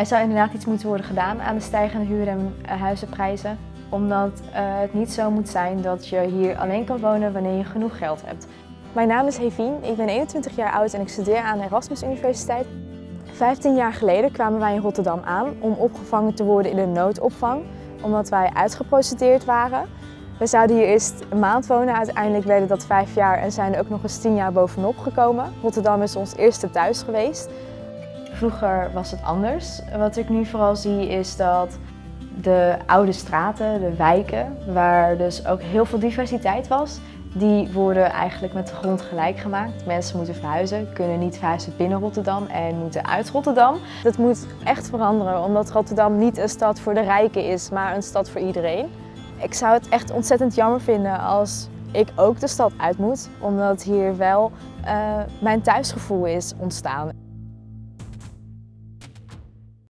Er zou inderdaad iets moeten worden gedaan aan de stijgende huur- en eh, huizenprijzen. Omdat eh, het niet zo moet zijn dat je hier alleen kan wonen wanneer je genoeg geld hebt. Mijn naam is Hevien, ik ben 21 jaar oud en ik studeer aan de Erasmus Universiteit. 15 jaar geleden kwamen wij in Rotterdam aan om opgevangen te worden in de noodopvang, omdat wij uitgeprocedeerd waren. We zouden hier eerst een maand wonen, uiteindelijk werden dat vijf jaar en zijn er ook nog eens tien jaar bovenop gekomen. Rotterdam is ons eerste thuis geweest. Vroeger was het anders. Wat ik nu vooral zie is dat de oude straten, de wijken, waar dus ook heel veel diversiteit was, die worden eigenlijk met de grond gelijk gemaakt. Mensen moeten verhuizen, kunnen niet verhuizen binnen Rotterdam en moeten uit Rotterdam. Dat moet echt veranderen, omdat Rotterdam niet een stad voor de rijken is, maar een stad voor iedereen. Ik zou het echt ontzettend jammer vinden als ik ook de stad uit moet, omdat hier wel uh, mijn thuisgevoel is ontstaan.